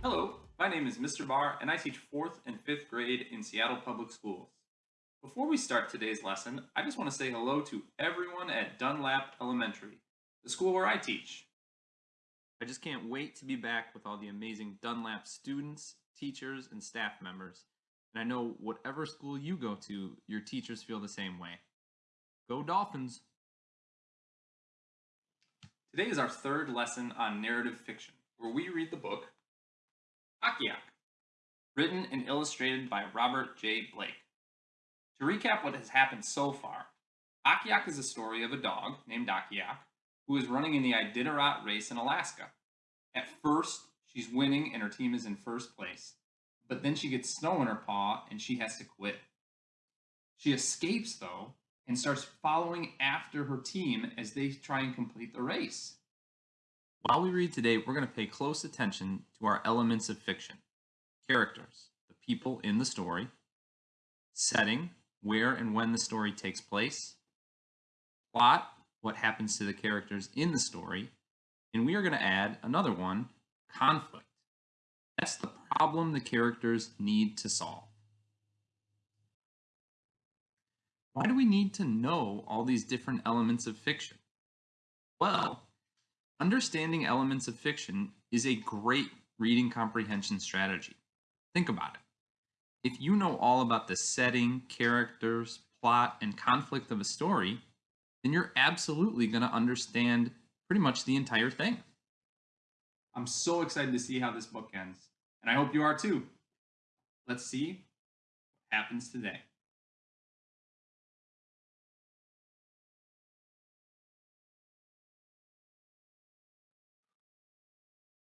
Hello, my name is Mr. Barr and I teach 4th and 5th grade in Seattle Public Schools. Before we start today's lesson, I just want to say hello to everyone at Dunlap Elementary, the school where I teach. I just can't wait to be back with all the amazing Dunlap students, teachers, and staff members. And I know whatever school you go to, your teachers feel the same way. Go Dolphins! Today is our third lesson on narrative fiction, where we read the book Akiak, written and illustrated by Robert J. Blake. To recap what has happened so far, Akiak is a story of a dog named Akiak who is running in the Iditarod race in Alaska. At first, she's winning and her team is in first place, but then she gets snow in her paw and she has to quit. She escapes, though, and starts following after her team as they try and complete the race. While we read today, we're going to pay close attention to our elements of fiction characters, the people in the story, setting, where and when the story takes place, plot, what happens to the characters in the story, and we are going to add another one conflict. That's the problem the characters need to solve. Why do we need to know all these different elements of fiction? Well, understanding elements of fiction is a great reading comprehension strategy. Think about it. If you know all about the setting, characters, plot, and conflict of a story, then you're absolutely going to understand pretty much the entire thing. I'm so excited to see how this book ends, and I hope you are too. Let's see what happens today.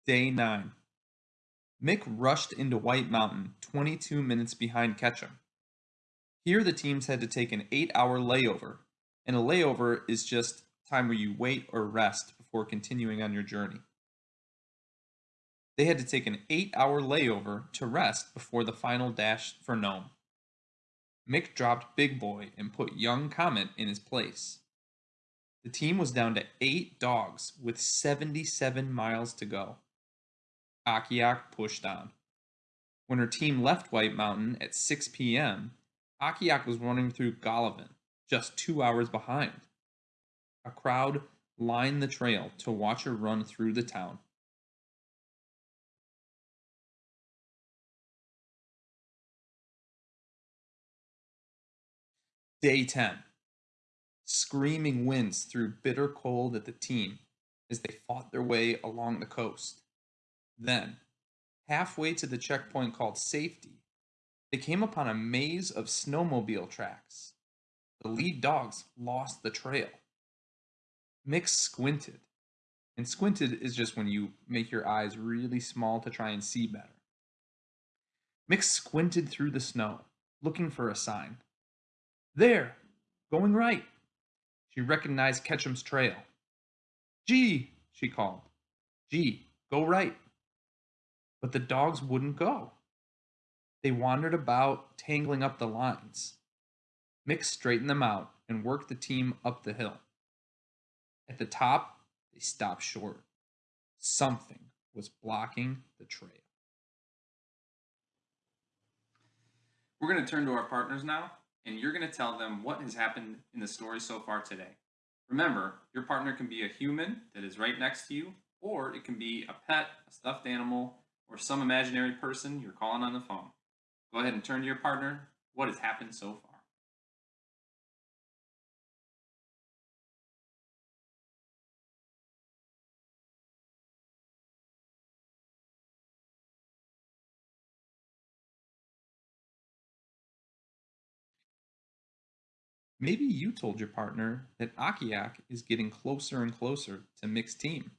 Day 9. Mick rushed into White Mountain 22 minutes behind Ketchum. Here the teams had to take an 8-hour layover, and a layover is just time where you wait or rest before continuing on your journey. They had to take an 8-hour layover to rest before the final dash for Nome. Mick dropped Big Boy and put Young Comet in his place. The team was down to 8 dogs with 77 miles to go. Akiak pushed on. When her team left White Mountain at 6 p.m., Akiak was running through Golovin, just two hours behind. A crowd lined the trail to watch her run through the town. Day 10. Screaming winds threw bitter cold at the team as they fought their way along the coast. Then, halfway to the checkpoint called Safety, they came upon a maze of snowmobile tracks. The lead dogs lost the trail. Mick squinted. And squinted is just when you make your eyes really small to try and see better. Mick squinted through the snow, looking for a sign. There, going right. She recognized Ketchum's trail. Gee, she called. Gee, go right but the dogs wouldn't go. They wandered about, tangling up the lines. Mick straightened them out and worked the team up the hill. At the top, they stopped short. Something was blocking the trail. We're going to turn to our partners now, and you're going to tell them what has happened in the story so far today. Remember, your partner can be a human that is right next to you, or it can be a pet, a stuffed animal, or some imaginary person you're calling on the phone. Go ahead and turn to your partner. What has happened so far? Maybe you told your partner that Akiak is getting closer and closer to Mick's team.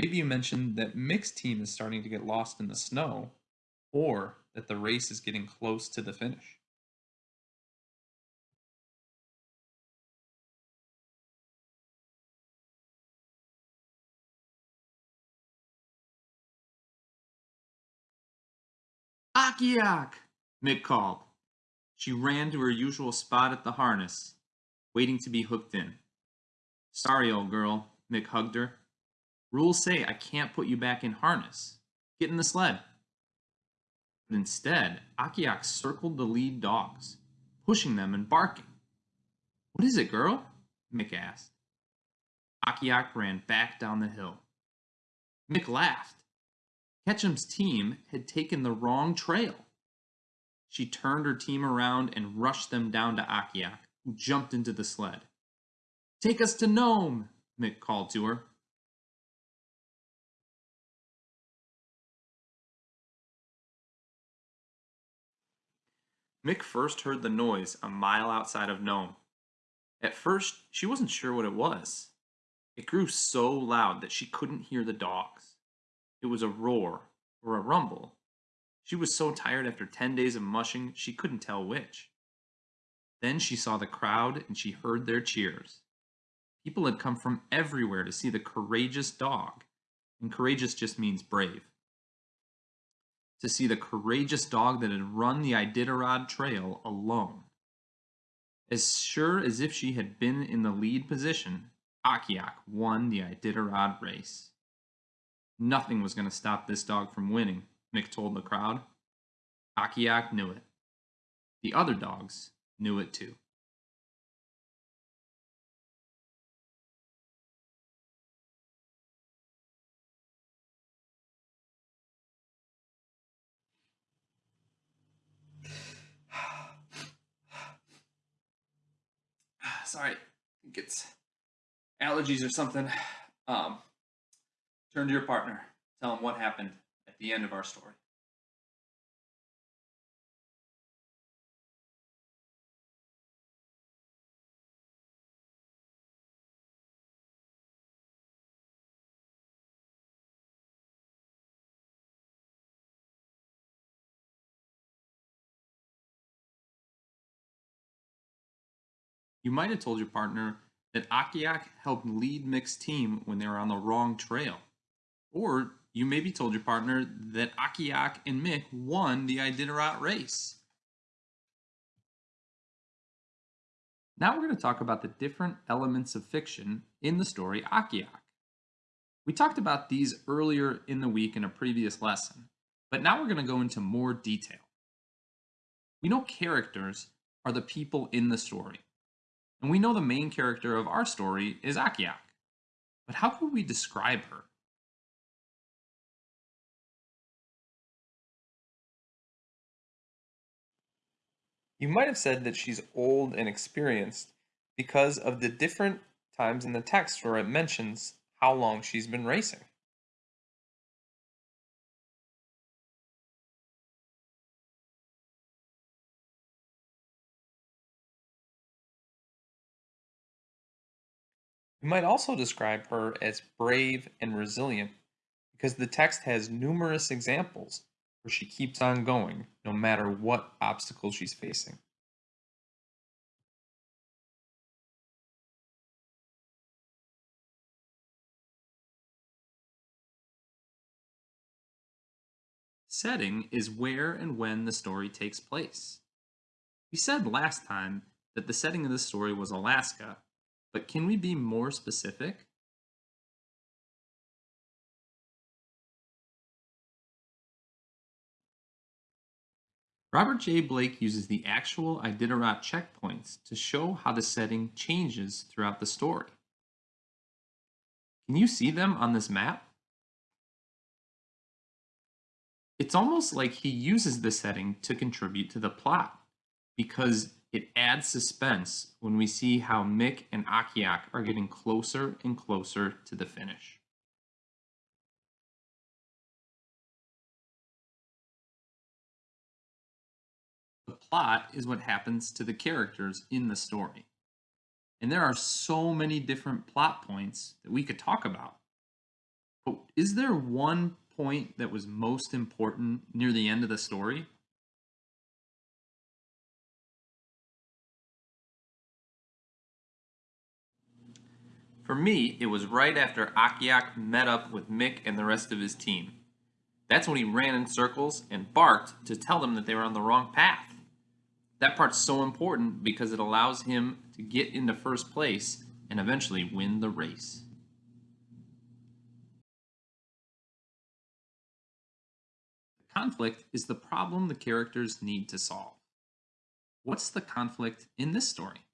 Maybe you mentioned that Mick's team is starting to get lost in the snow, or that the race is getting close to the finish. Akiak! Mick called. She ran to her usual spot at the harness, waiting to be hooked in. Sorry, old girl, Mick hugged her. Rules say I can't put you back in harness. get in the sled. But instead, Akiak circled the lead dogs, pushing them and barking. What is it, girl? Mick asked. Akiak ran back down the hill. Mick laughed. Ketchum's team had taken the wrong trail. She turned her team around and rushed them down to Akiak, who jumped into the sled. Take us to Nome, Mick called to her. Mick first heard the noise a mile outside of Nome. At first, she wasn't sure what it was. It grew so loud that she couldn't hear the dogs. It was a roar or a rumble. She was so tired after 10 days of mushing, she couldn't tell which. Then she saw the crowd and she heard their cheers. People had come from everywhere to see the courageous dog, and courageous just means brave. To see the courageous dog that had run the Iditarod Trail alone. As sure as if she had been in the lead position, Akiak won the Iditarod race. Nothing was going to stop this dog from winning, Mick told the crowd. Akiak knew it. The other dogs knew it too. Sorry, I think it's allergies or something. Um, turn to your partner. Tell them what happened at the end of our story. You might have told your partner that Akiak helped lead Mick's team when they were on the wrong trail. Or you maybe told your partner that Akiak and Mick won the Iditarod race. Now we're going to talk about the different elements of fiction in the story Akiak. We talked about these earlier in the week in a previous lesson, but now we're going to go into more detail. We know characters are the people in the story. And we know the main character of our story is Akiak. But how could we describe her? You might have said that she's old and experienced because of the different times in the text where it mentions how long she's been racing. You might also describe her as brave and resilient because the text has numerous examples where she keeps on going no matter what obstacles she's facing. Setting is where and when the story takes place. We said last time that the setting of the story was Alaska, but can we be more specific? Robert J. Blake uses the actual Iditarod checkpoints to show how the setting changes throughout the story. Can you see them on this map? It's almost like he uses the setting to contribute to the plot, because it adds suspense when we see how Mick and Akiak are getting closer and closer to the finish. The plot is what happens to the characters in the story. And there are so many different plot points that we could talk about. But is there one point that was most important near the end of the story? For me, it was right after Akiak met up with Mick and the rest of his team. That's when he ran in circles and barked to tell them that they were on the wrong path. That part's so important because it allows him to get into first place and eventually win the race. conflict is the problem the characters need to solve. What's the conflict in this story?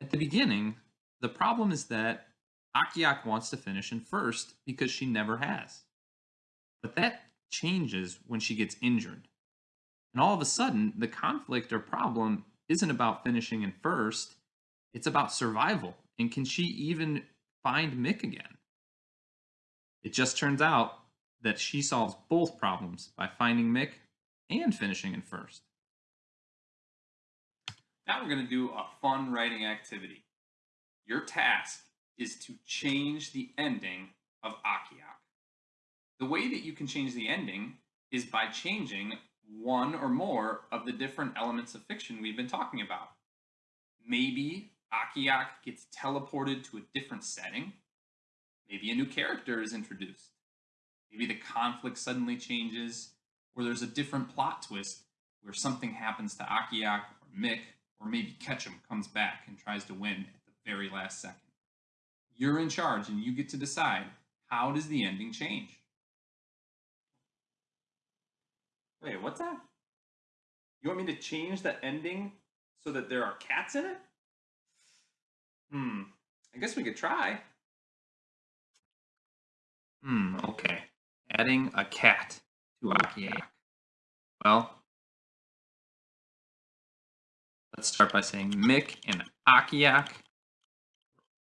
At the beginning, the problem is that Akiak wants to finish in first because she never has. But that changes when she gets injured. And all of a sudden, the conflict or problem isn't about finishing in first, it's about survival. And can she even find Mick again? It just turns out that she solves both problems by finding Mick and finishing in first. Now we're going to do a fun writing activity. Your task is to change the ending of Akiak. The way that you can change the ending is by changing one or more of the different elements of fiction we've been talking about. Maybe Akiak gets teleported to a different setting. Maybe a new character is introduced. Maybe the conflict suddenly changes, or there's a different plot twist where something happens to Akiak or Mick, or maybe Ketchum comes back and tries to win at very last second. You're in charge and you get to decide how does the ending change? Wait, what's that? You want me to change the ending so that there are cats in it? Hmm, I guess we could try. Hmm, okay. Adding a cat to Akiak. Well, let's start by saying Mick and Akiak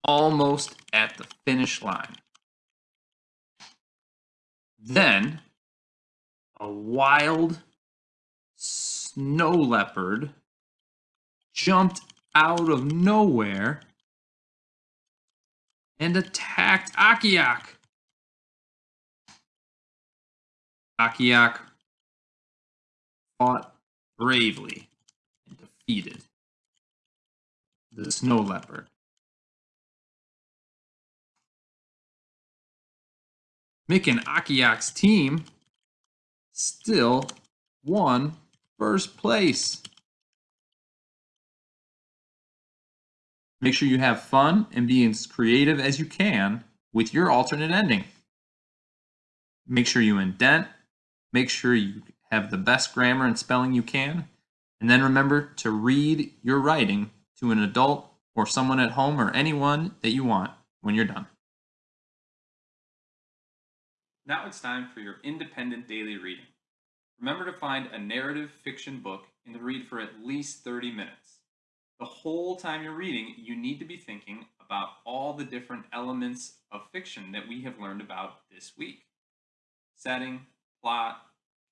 almost at the finish line. Then a wild snow leopard jumped out of nowhere and attacked Akiak. Akiak fought bravely and defeated the snow leopard. Mick and Akiak's team still won first place. Make sure you have fun and be as creative as you can with your alternate ending. Make sure you indent. Make sure you have the best grammar and spelling you can. And then remember to read your writing to an adult or someone at home or anyone that you want when you're done. Now it's time for your independent daily reading. Remember to find a narrative fiction book and to read for at least 30 minutes. The whole time you're reading, you need to be thinking about all the different elements of fiction that we have learned about this week. Setting, plot,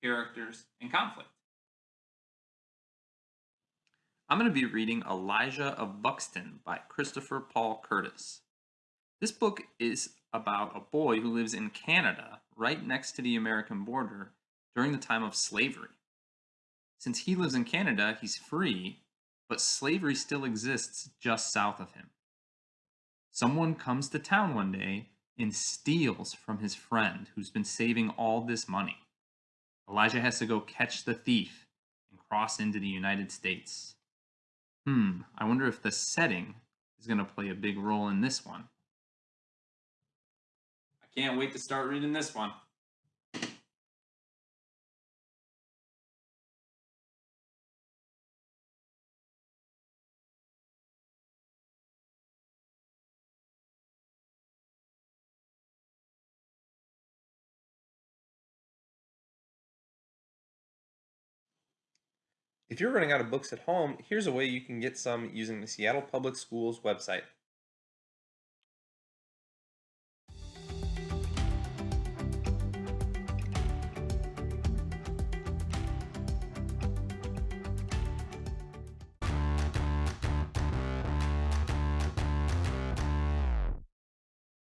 characters, and conflict. I'm going to be reading Elijah of Buxton by Christopher Paul Curtis. This book is about a boy who lives in Canada, right next to the American border, during the time of slavery. Since he lives in Canada, he's free, but slavery still exists just south of him. Someone comes to town one day and steals from his friend who's been saving all this money. Elijah has to go catch the thief and cross into the United States. Hmm, I wonder if the setting is going to play a big role in this one. Can't wait to start reading this one. If you're running out of books at home, here's a way you can get some using the Seattle Public Schools website.